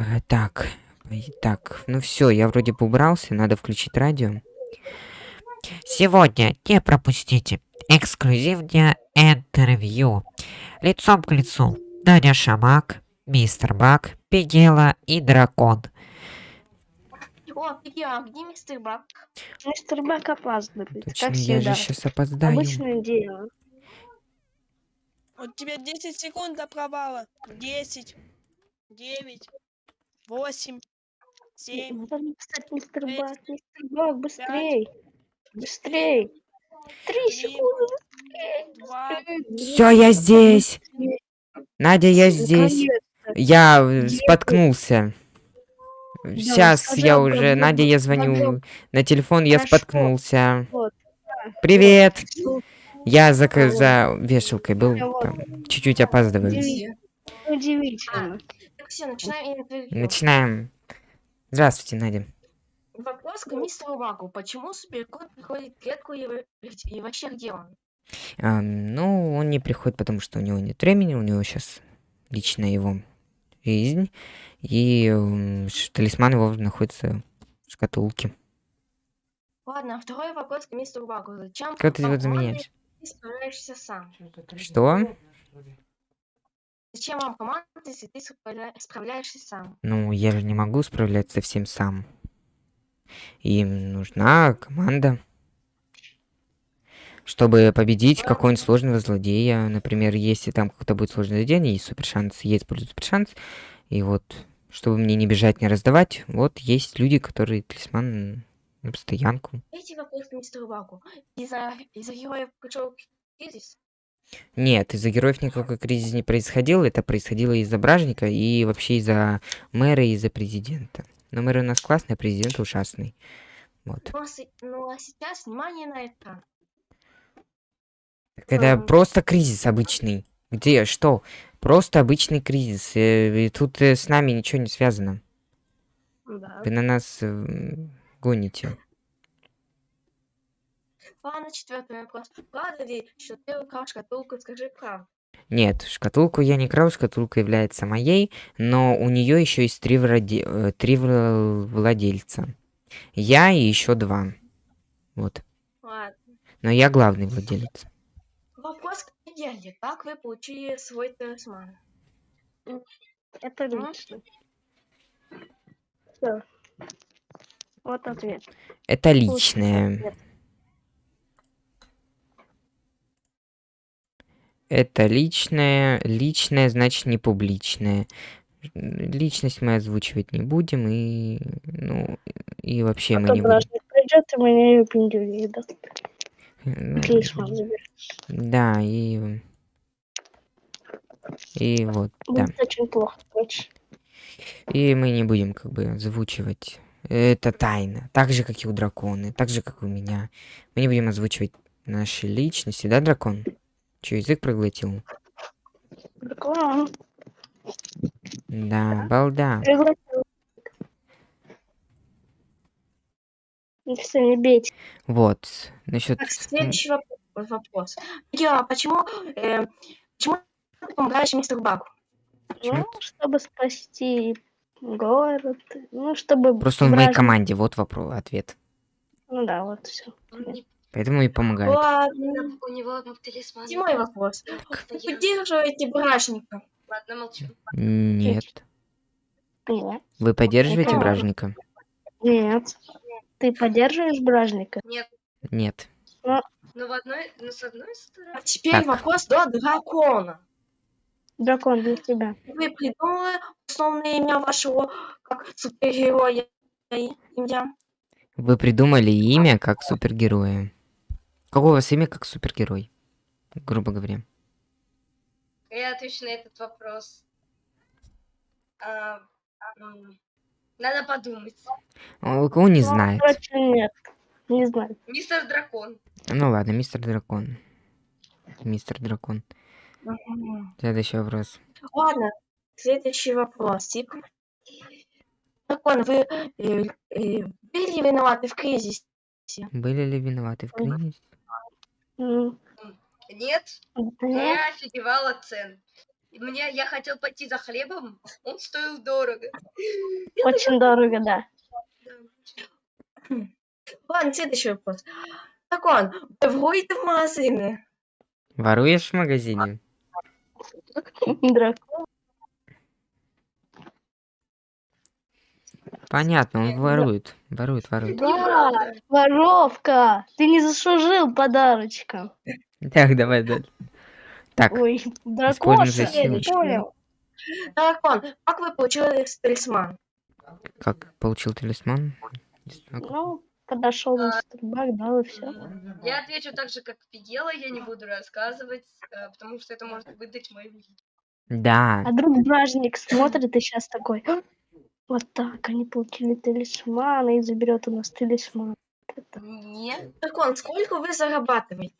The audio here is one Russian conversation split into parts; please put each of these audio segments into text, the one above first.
Э, Так, так, ну все, я вроде бы убрался, надо включить радио. Сегодня не пропустите эксклюзивное интервью. Лицом к лицу. Надя Шамак, Мистер Бак, Пигела и Дракон. О, привет, а где мистер Бак? Мистер Бак опаздывает, Точно, как я всегда. же сейчас опоздаю. Обычное дело. У тебя 10 секунд до провала. 10, 9, 8, 7, Надо написать мистер Бак, мистер Бак, быстрей. Быстрей. Три секунды, быстрей. 2, быстрей. Все, я здесь. Надя, я здесь. Я э, споткнулся. Сейчас я уже, Надя, я звоню на телефон, я споткнулся. Привет. Я за, за вешалкой был, чуть-чуть опаздываю. Удиви- Удивительно. Все, начинаем интервью. Начинаем. Здравствуйте, Надя. Вопрос к мистеру Баку. Почему суперкот приходит в клетку и, и вообще где он? Ам, ну, он не приходит, потому что у него нет времени, у него сейчас личная его жизнь, и ш- талисман его находится в шкатулке. Ладно, а второй вопрос к мистеру Баку. Зачем Как ты команда, заменяешь? ты справляешься сам? Что? Зачем вам команда, если ты справля- справляешься сам? Ну, я же не могу справляться всем сам. Им нужна команда. Чтобы победить какого-нибудь сложного злодея. Например, если там какое-то будет сложное задание, есть супер шанс, я использую супер шанс. И вот, чтобы мне не бежать, не раздавать, вот есть люди, которые талисман на постоянку. Третий вопрос к мистеру Баку. Из-за из героев пришел кризис? Нет, из-за героев никакой кризис не происходил. Это происходило из-за бражника и вообще из-за мэра и из-за президента. Но мэр у нас классный, а президент ужасный. Вот. Ну, а ну а сейчас внимание на экран. Так Это Ам. просто кризис обычный. Где? Что? Просто обычный кризис. э, И тут э, с нами ничего не связано. Да. Вы на нас э, гоните. Ладно, четвертый вопрос. Правда ли, что ты украл шкатулку? Скажи правду. Нет, шкатулку я не крал, шкатулка является моей, но у нее еще есть три, вроде- э, три вла- владельца. Я и еще два. Вот. Ладно. Но я главный владелец. Вопрос к Геле. Как вы получили свой талисман? Это лично. Все. Вот ответ. Это личное. ответ. Это личное. Личное значит не публичное. Личность мы озвучивать не будем и ну и вообще А мы не будем. придет и даст. Талисман заберет. Да, и и вот, да. Очень плохо. И мы не будем как бы озвучивать. Это тайна. Так же, как и у дракона. Так же, как и у меня. Мы не будем озвучивать наши личности, да, дракон? Че, язык проглотил? Да, балда. Пригласил. Все, не бейте. Вот. Насчет... Так, следующий воп- вопрос. Я, почему, э, почему ты помогаешь мистеру Баку? Ну, чтобы спасти город. Ну, чтобы... Просто он в моей команде. Вот вопрос, ответ. Ну да, вот все. Поэтому и помогает. Ладно. У него талисман. Седьмой вопрос. Вы поддерживаете бражника? Ладно, молчу. Нет. Нет. Вы поддерживаете Это- бражника? Нет. Ты поддерживаешь бражника? Нет. Нет. Ну, в одной, ну, с одной стороны. А теперь Так. вопрос до дракона. Дракон для тебя. Вы придумали основное имя вашего как супергероя? Имя? Вы придумали имя как супергероя. Какое у вас имя как супергерой? Грубо говоря. Я отвечу на этот вопрос. А, м, надо подумать. О, Кого не знает. Нет. Не знаю. Мистер Дракон. Ну ладно, мистер дракон. Мистер дракон. Следующий вопрос. Ладно, следующий вопрос. Типа. Дракон, вы э, э, были виноваты в кризисе? Были ли виноваты в кризисе? М, Нет, Нет. я офигевала цен. И мне, я хотел пойти за хлебом, он стоил дорого. Очень дорого, да. Да. Ладно, следующий вопрос. Дракон, вы воруете в магазине? Воруешь в магазине? Дракон. Понятно, он ворует. Ворует, ворует. Да, воровка. Ты не заслужил подарочка. Так, давай дальше. Так, Ой, дракоша, я не понял. Дракон, как вы получили талисман? как получил талисман? Ну, подошел на Старбак, дал и все. Я отвечу так же, как Фигела, я не буду рассказывать, э, потому что это может выдать мою личность. Да, А друг бражник смотрит и сейчас такой. «А, Вот так, они получили талисман, и заберет у нас талисман. Нет, Дракон, сколько вы зарабатываете?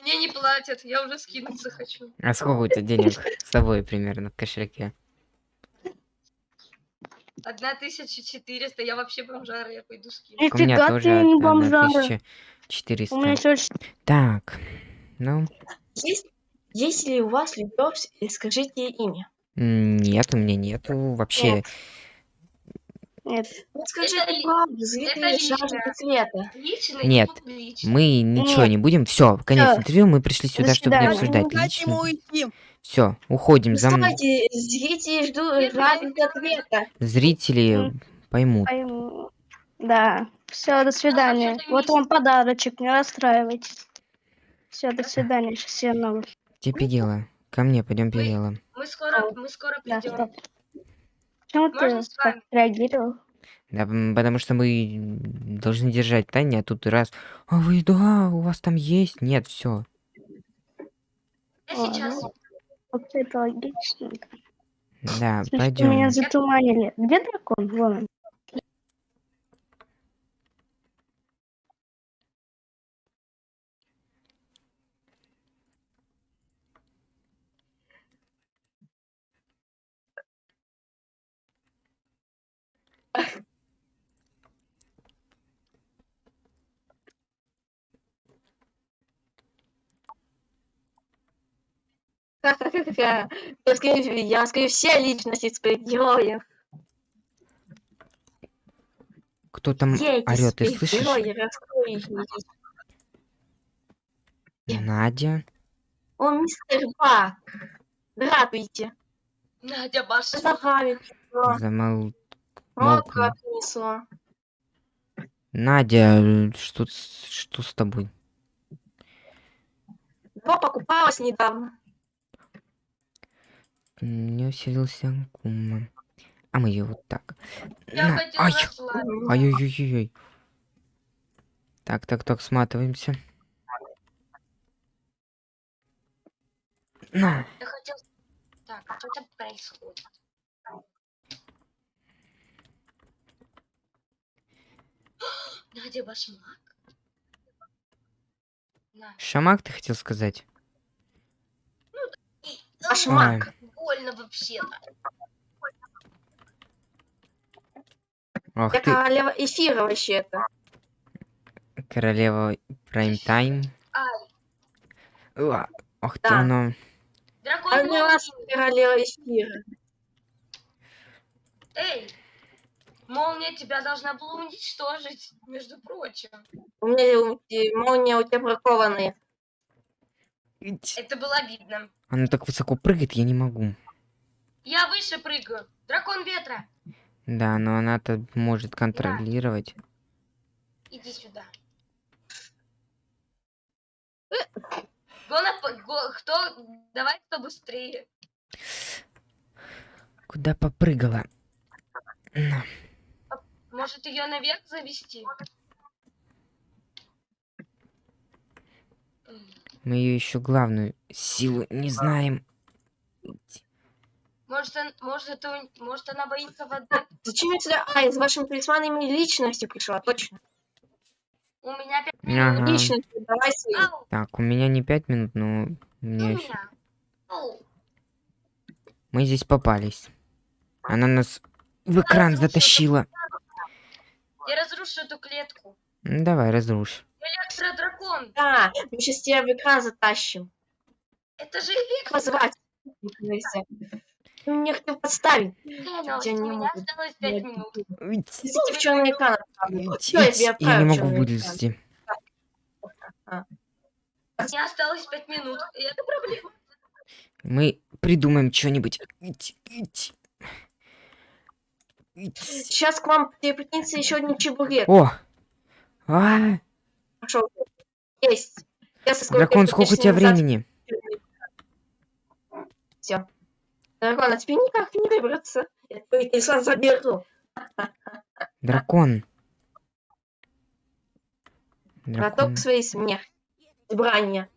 мне не платят, я уже скинуться хочу. а сколько у тебя денег с собой примерно в кошельке? 1400, я вообще бомжара, я пойду скину. У меня тоже не одна бомжара. тысяча У четыреста. Так, ну, Есть, есть ли у вас любовь, и скажите имя. М, нет, у меня нету вообще. Нет. Вот скажите ли- правду, это зрители личное. жаждут ответа. Лично Нет, публично. Мы ничего Нет. не будем. Все, конец Всё. интервью. Мы пришли сюда, чтобы не свидания. обсуждать ему лично. уйти. Все, уходим. Ну, За мной. Стойте, зрители ждут, жаждут ответа. Зрители поймут. пойму. Да. Все, до свидания. что-то Вот вам подарочек, не расстраивайтесь. Все, до свидания, сейчас всем новых. Где Пигела? Ко мне, пойдем Пигела. Мы скоро, мы скоро Да, придем. стоп. Почему Можно ты так реагировал? Да, потому что мы должны держать тайне, а тут раз. А вы, да, у вас там есть? Нет, все. Я Ладно. сейчас. Вот это логично. Да, меня пойдем. затуманили. Где дракон? Вон Я скажу, я скажу все личности своих героев. Кто там орет, ты слышишь? Надя. О, мистер Бак. Здравствуйте. Надя Баша. Загавит. Вот Молкни. как. Надя, что, с- что с тобой? Два покупалась недавно. Не усилился кума. А мы ее вот так. Я На, хотела ай, расслабиться. ай-ой-ой-ой. Так, так, так, сматываемся. На. Я хотел... Так, что там происходит? Надя Башмак. На. Шамак, ты хотел сказать? Башмак. Больно вообще-то. Ох Я ты, королева эфира вообще-то. королева прайм-тайм. Ох ты, Да. оно. дракон А молнии. королева эфира. Эй, молния тебя должна была уничтожить, между прочим. У меня молния у тебя бракованная. Ить. Это было видно. Оно так высоко прыгает, я не могу. Я выше прыгаю. Дракон ветра. Да, но она-то может контролировать. Иди сюда. Го на п- го- Кто? Давай кто быстрее. Куда попрыгала? На. Может ее наверх завести? Мы ее еще главную силу не знаем. Может, он, может, это, у- может она боится воды? Зачем я сюда? А, я с вашими талисманами личности пришла, точно. У меня пять Ага. минут. Личности, давай свои. Так, у меня не пять минут, но у мне ещё- меня. Ау. мы здесь попались. Она нас в экран затащила. Я разрушу эту клетку. Ну, давай, разрушь. Электродракон. Да, мы сейчас тебя в экран затащим. Это же эффект. позвать. Ты мне хотел подставить. Дэниелс, Я у не меня могу. осталось 5 Я- минут. Идите в черный экран. я не могу вылезти. Мне осталось 5 минут. И это проблема. Мы придумаем что-нибудь. Сейчас к вам прикинется еще один чебурек. О! А, Пошел. Есть. Я со дракон, сколько у тебя времени? Все. Дракон, а тебе никак не выбраться. Я твой телефон заберу. Дракон. Готов Дракон. к своей смерти. Брания.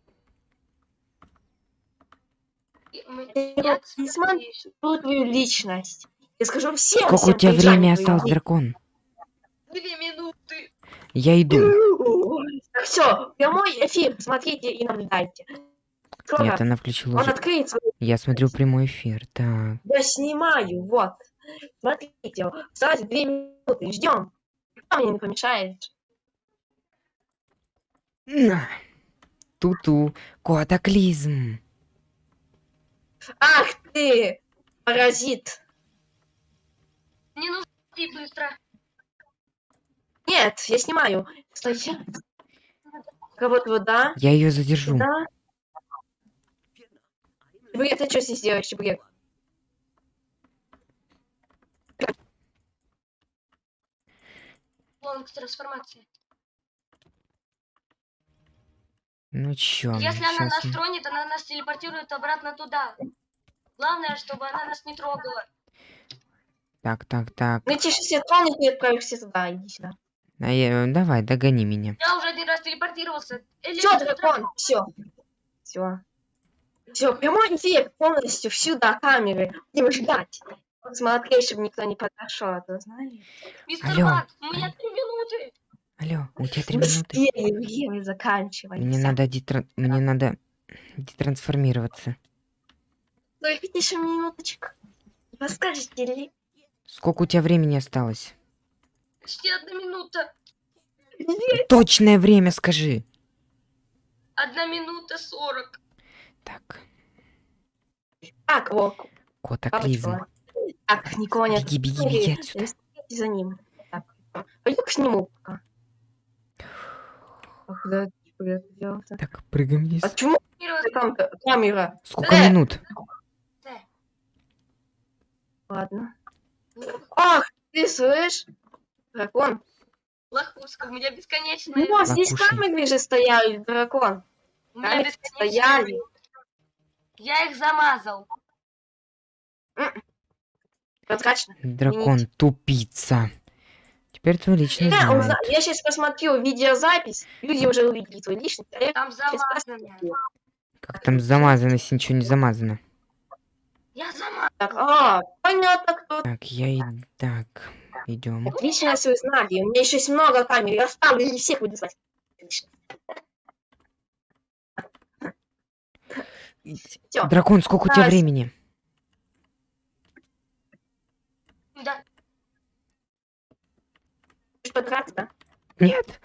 И мы- Я Я, не кстати, смотрю. ещё- твою личность. Я скажу всем, Сколько у всем тебя приезжай времени осталось, дракон? Две минуты. Я иду. Все, прямой эфир, смотрите и наблюдайте. Скоро Нет, она включила он уже. откроется, Я смотрю прямой эфир. Так. я снимаю, вот. Смотрите, осталось две минуты, ждем. Никто мне не помешает. На. Ту-ту. Катаклизм. Ах ты, паразит. Мне нужно идти быстро. Нет, я снимаю. Стойте. Кого-то вода. Я ее задержу. Да. Чебурек, ты что здесь делаешь, Чебурек? Лонг трансформация. Ну чё, Если она нас мы- тронет, она нас телепортирует обратно туда. Главное, чтобы она нас не трогала. Так, так, так. Ну тише все тронут и отправишься туда, иди сюда. А я- Давай, догони меня. Я уже один раз телепортировался. Все, дракон, все. Все. Все, прямой эфир полностью сюда, камеры. Будем ждать. Смотри, чтобы никто не подошел, а то знаешь. Мистер Алло. Бак, у меня три минуты. Алло, у тебя три минуты. Время заканчивается. Мне надо детран... Мне надо детрансформироваться. Только еще минуточку. Подскажете ли? Сколько у тебя времени осталось? Почти одна минута. Точное время скажи. Одна минута сорок. Так, Так, вот. катаклизм. папочка. Так, никого нет. Беги, беги, беги отсюда. Следите за ним. Так. Пойду-ка сниму пока. Так, прыгаем вниз. А почему там ка- камера? Сколько Э! минут? Ладно. Ах, ты слышишь? Дракон. Лохуска, у меня бесконечная. Ну, здесь Лакуши. камеры же стояли, дракон. У меня камеры бесконечная. стояли. Я их замазал. Прозрачно. Дракон, тупица. Теперь твой личный Я, знает. узна- я сейчас посмотрю видеозапись. Люди уже увидели твою личность. а Там замазано. Как там замазано, если ничего не замазано? Я замазал. Так, а, понятно, кто. Так, я и... Так, идем. Отлично, если вы знали. У меня еще есть много камер. Я оставлю и всех буду звать. Всё. Дракон, сколько у тебя времени? Да. Хочешь подраться, да? Нет.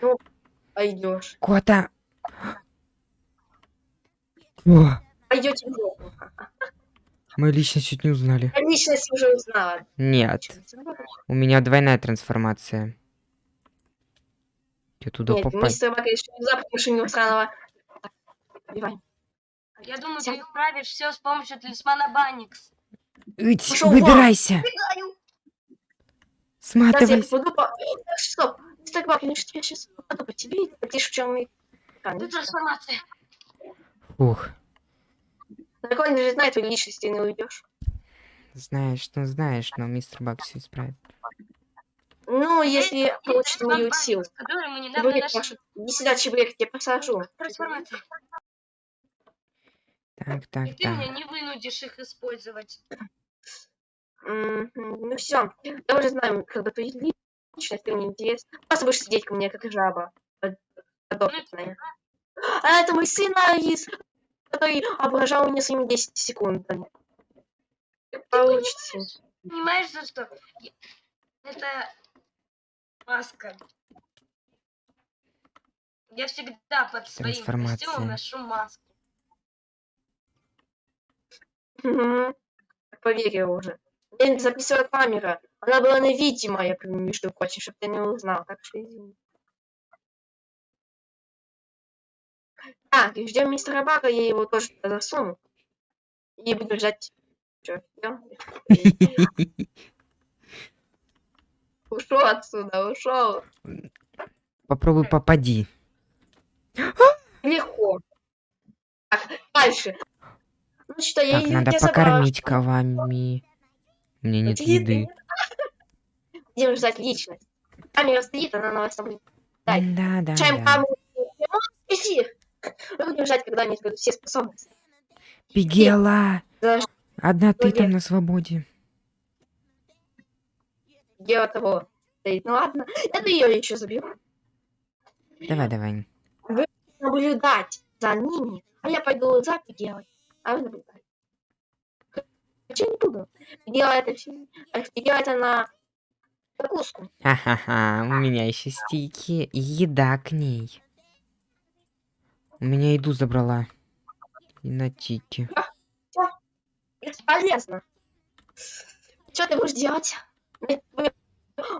Пойдешь. Кота. Пойдете в жопу. Мы лично чуть не узнали. Я личность уже узнала. Нет, у меня двойная трансформация. Я туда Нет, попасть. мистер Бак решил запах машины сраного. Убивай. Я думаю, ты Всё. исправишь все с помощью талисмана Банникс. Ить, Пошёл вон. выбирайся. Бегаю. Сейчас я Сматывайся. попаду по... Э, Стоп. Мистер Бак, я сейчас попаду по тебе и полетишь в черный экран. Ты трансформация. Ух, Дракон же знает твою личность, ты не уйдешь. знаешь, ну знаешь, но мистер Бак все исправит. Ну, если получит мою силу. Чебурек, нашли. Маша, иди сюда, Чебурек, я тебя посажу. Трансформация. Так, И так, ты меня так. не вынудишь их использовать. Мгм, Ну все, я уже знаю, когда твоя личность, ты мне интересна. Просто будешь сидеть ко мне, как жаба. под- подопытная. А это мой сын Который ображал меня своими 10 секундами. Получится. Понимаешь, за что? Я- Это маска. Я всегда под своим костюмом ношу маску. Поверил уже. Мне записывала камера. Она была невидимая, между прочим, чтобы ты не узнал. Так что извини. И ждем мистера Бага, я его тоже туда засуну. И буду ждать. Чё, Ушел отсюда, ушел. Попробуй попади. Легко. Так, дальше. Ну что, я Так, надо забрала. покормить ковами. У меня нет еды. Будем ждать личность. Камера стоит, она на вас наблюдает. Да, да, да. камеру. Будем ждать, когда они будут все способности. Пигела! За Одна ты там на свободе. Дело того. стоит. Ну ладно, это ее еще заберу. Давай, давай. Наблюдать за ними. А я пойду запись делать. А вы наблюдать. Хочу не буду. Делать это все. Делать это на закуску. Ха-ха-ха, у меня еще стики и еда к ней. У меня еду забрала. И на тики. Бесполезно. Что ты будешь делать?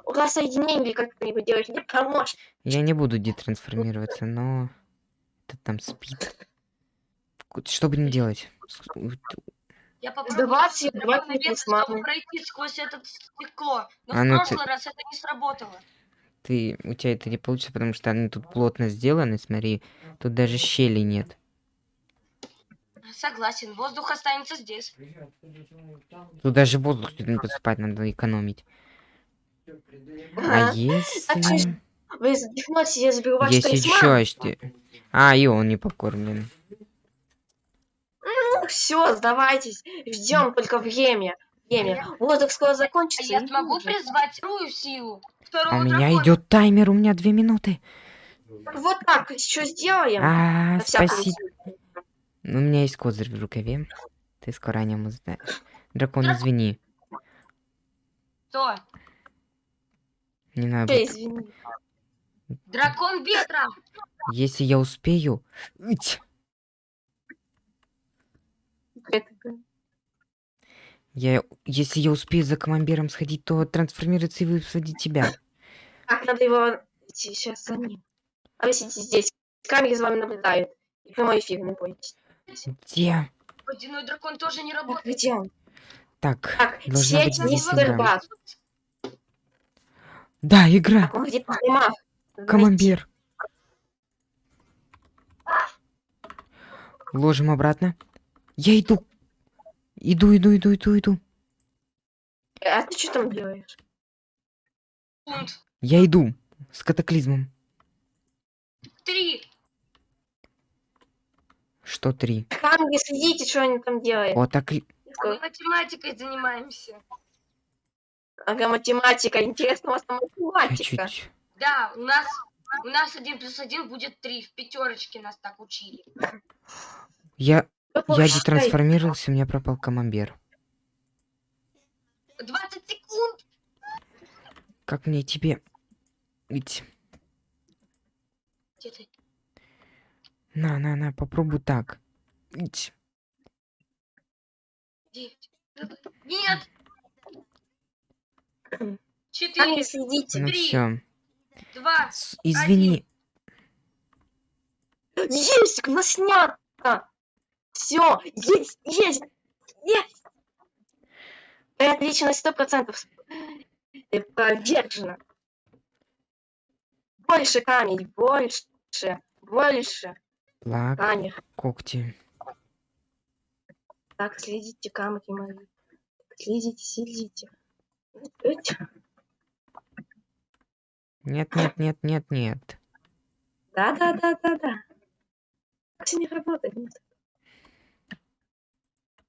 Рассоединение как-нибудь делать мне поможешь. Я не буду детрансформироваться, но... Это там спит. Что будем делать? Я попробую мне чтобы славу. пройти сквозь это стекло. Но А в ну ты- прошлый раз это не сработало. Ты, у тебя это не получится, потому что они тут плотно сделаны, смотри. Тут даже щели нет. Согласен, воздух останется здесь. Тут даже воздух не поступать, надо экономить. А Ага. если... Вы задохнетесь, я заберу ваш Есть талисман. еще что... А, и он не покормлен. Все, сдавайтесь. Ждем только время. Время. Воздух скоро А закончится. я и смогу призвать вторую силу. Второго А у меня дракона. идет таймер, у меня две минуты. Вот так, что сделаем? А, всякий спасибо. случай. У меня есть козырь в рукаве. Ты скоро о нем узнаешь. Дракон, извини. Что? Не надо. Всё, извини. Дракон ветра. Если я успею... Ить! Это- Я... Если я успею за командиром сходить, то трансформироваться и высадить тебя. Так, надо его сейчас за ним. А вы сидите здесь. Камеры за вами наблюдают. И прямой эфир, не бойтесь. Где? Водяной дракон тоже не Так, работает. где он? Так, Так, должна быть сеть здесь мистер игра. Бак. Да, игра. Он где-то в домах. Командир. Ложим обратно. Я иду. Иду, иду, иду, иду, иду. А ты что там делаешь? Я иду. С катаклизмом. Три. Что три? Камеры, следите, что они там делают. О, так... Мы математикой занимаемся. Ага, математика. Интересно, у вас там математика. Чуть. Да, у нас у нас один плюс один будет три. В пятерочке нас так учили. Я... Я плохо считаете. детрансформировался, у меня пропал камамбер. 20 секунд. Как мне тебе... Ведь... Где ты? На, на, на, попробуй так. Ить. Девять. Нет. Четыре. Ну Три. Два. Извини. Есть, у нас снято. Все, есть, есть, есть. Твоя личность сто процентов повержена. Больше камень, больше, больше Лак, камень. когти. Так, следите, камни мои. Следите, следите. Нет, нет, нет, нет, нет. Да, да, да, да, да. Все не работает. нет.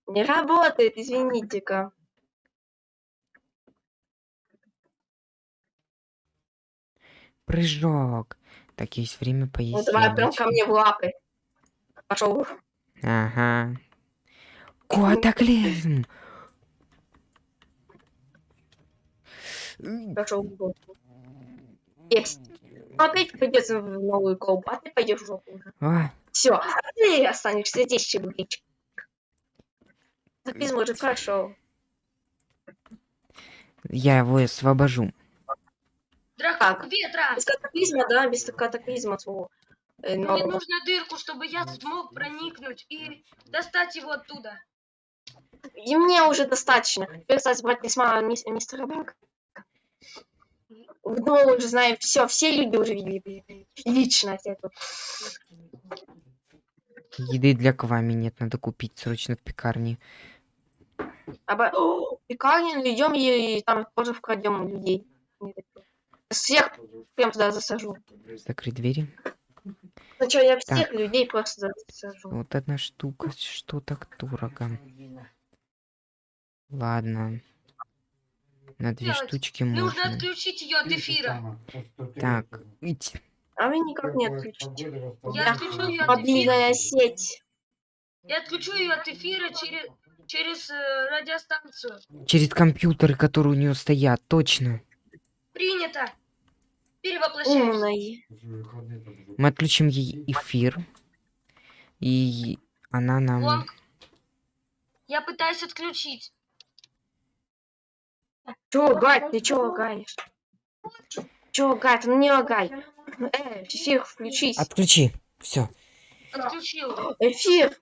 Не работает, извините-ка. Прыжок. Так, есть время поесть Ну давай прям ко мне в лапы. Пошел. Ага. Катаклизм. Пошел в жопу. Есть. Ну, Опять придется в новую колбу, а ты пойдешь в жопу уже. Все, а ты останешься здесь, чебуречек. Катаклизм уже прошел. Я его освобожу. Дракон ветра! Без катаклизма, да, без катаклизма своего. э, Мне нужно дырку, чтобы я смог проникнуть и достать его оттуда. И мне уже достаточно. Теперь, кстати, брать письма мис- мистера Банка. Ну, уже знаю, все, все люди уже видели личность эту. Еды для Квами нет, надо купить срочно в пекарне. Оба... Пекарню идем и, и там тоже вкрадем людей. Всех прям туда засажу. Закрыть двери. Ну что, я всех людей просто засажу. Вот одна штука, что так дорого. Ладно. На две Делать? штучки Нужно можно. отключить ее от эфира. Так, ить. А вы никак не отключите. Я отключу ее от эфира. Сеть. Я отключу ее от эфира через, через э, радиостанцию. через компьютеры, которые у нее стоят, точно. Принято. Перевоплощаюсь. Мы отключим ей эфир. И она нам... Лонг. Я пытаюсь отключить. Чё, Гать, ты чё лагаешь? Чё, Гать, ну не лагай. Э, эфир, включись. Отключи. Все. Отключил. Эфир.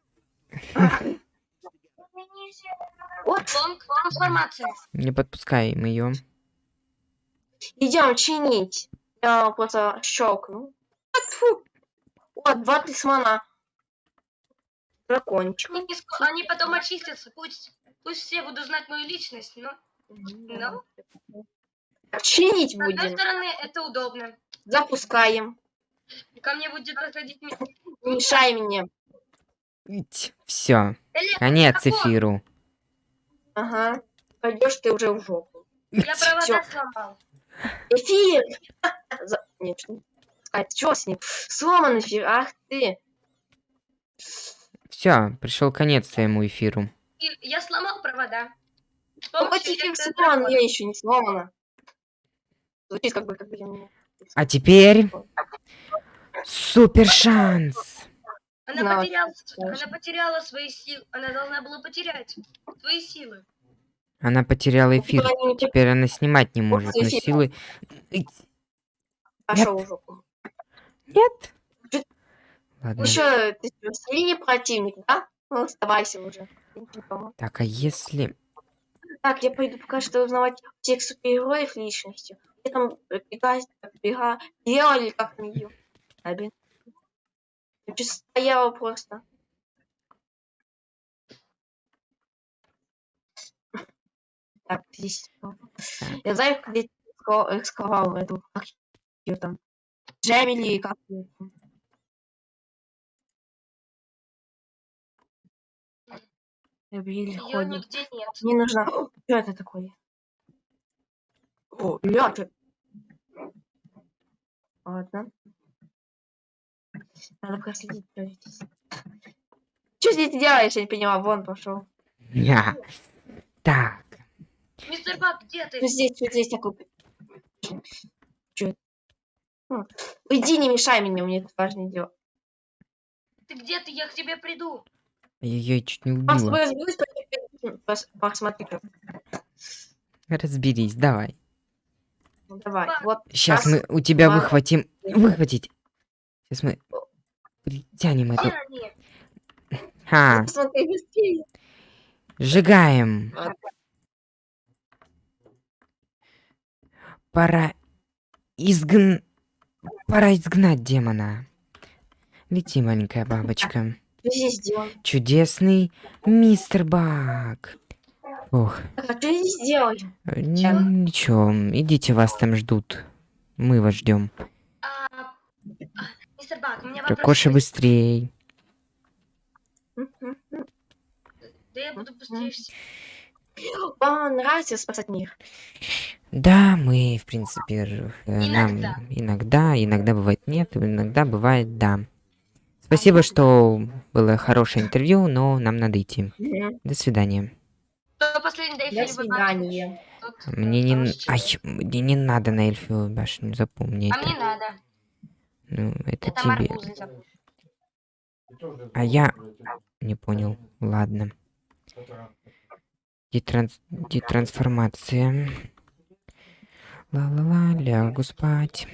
Вот. Трансформация. Не подпускаем ее. идем чинить. Я просто щелкну. Тьфу. Вот, два талисмана. Дракончик. Они, они потом очистятся. Пусть, пусть все будут знать мою личность, но но Чинить с одной будем. стороны это удобно. Запускаем. Ко мне будет Не мешай мне. Все. Конец эфиру. Ага. Пойдешь ты уже в жопу. Я провода сломал. Эфир! Нет, а, чё с ним? Сломан эфир, ах ты. Все, пришел конец своему эфиру. Я сломал провода. Ну, хоть эфир сломан, я еще не сломана. Звучит как бы, как бы я не... А теперь супер шанс. Она Да, потеряла, она потеряла свои силы. Она должна была потерять свои силы. Она потеряла эфир. Они не Теперь она снимать не может, но эфир. силы... Пошел в жопу. Нет. Ладно. Еще ты средний противник, да? Ну, оставайся уже. Не. Так, а если... Так, я пойду пока что узнавать всех супергероев личностью. Где там э, бега, бега, делали как там ее. Чё стояла просто. Так, здесь. Я знаю, где ска- сковал эту, как ее там, Джемили, как там. Ее ходит. нигде нет. Мне нужно... Что это такое? О, чё- Ладно. Надо проследить, что здесь. Что здесь делаешь? Я не поняла. Вон пошел. Я. Так. Мистер Бак, где ты? Что здесь, что здесь такое? Че? Иди, не мешай мне, мне тут важное дело. Ты где ты? Я к тебе приду. Я ее чуть не убила. посмотри. Разберись, давай. Ну, Давай, вот. Сейчас Раз, мы у тебя два, выхватим... Выхватить. Сейчас мы притянем Где эту... они? Ха, сжигаем. Ладно. Пора изгн... Пора изгнать демона. Лети, маленькая бабочка. Чудесный мистер Бак. Ох, а что здесь делаем? э, ничего, идите, вас там ждут. Мы вас ждем. Бак, у меня вопрос. Есть. быстрей. Да я буду быстрее. Вам нравится спасать мир? Да, мы, в принципе, э, Иногда. нам иногда, иногда бывает нет, иногда бывает да. Спасибо, что было хорошее интервью, но нам надо идти. Мгм. До свидания. До свидания. Мне не, ай, мне не надо на эльфовую башню, запомни А это. мне надо. Ну, это, Это тебе. А я не понял. Ладно. Детранс... Детрансформация. Ла-ла-ла, лягу спать.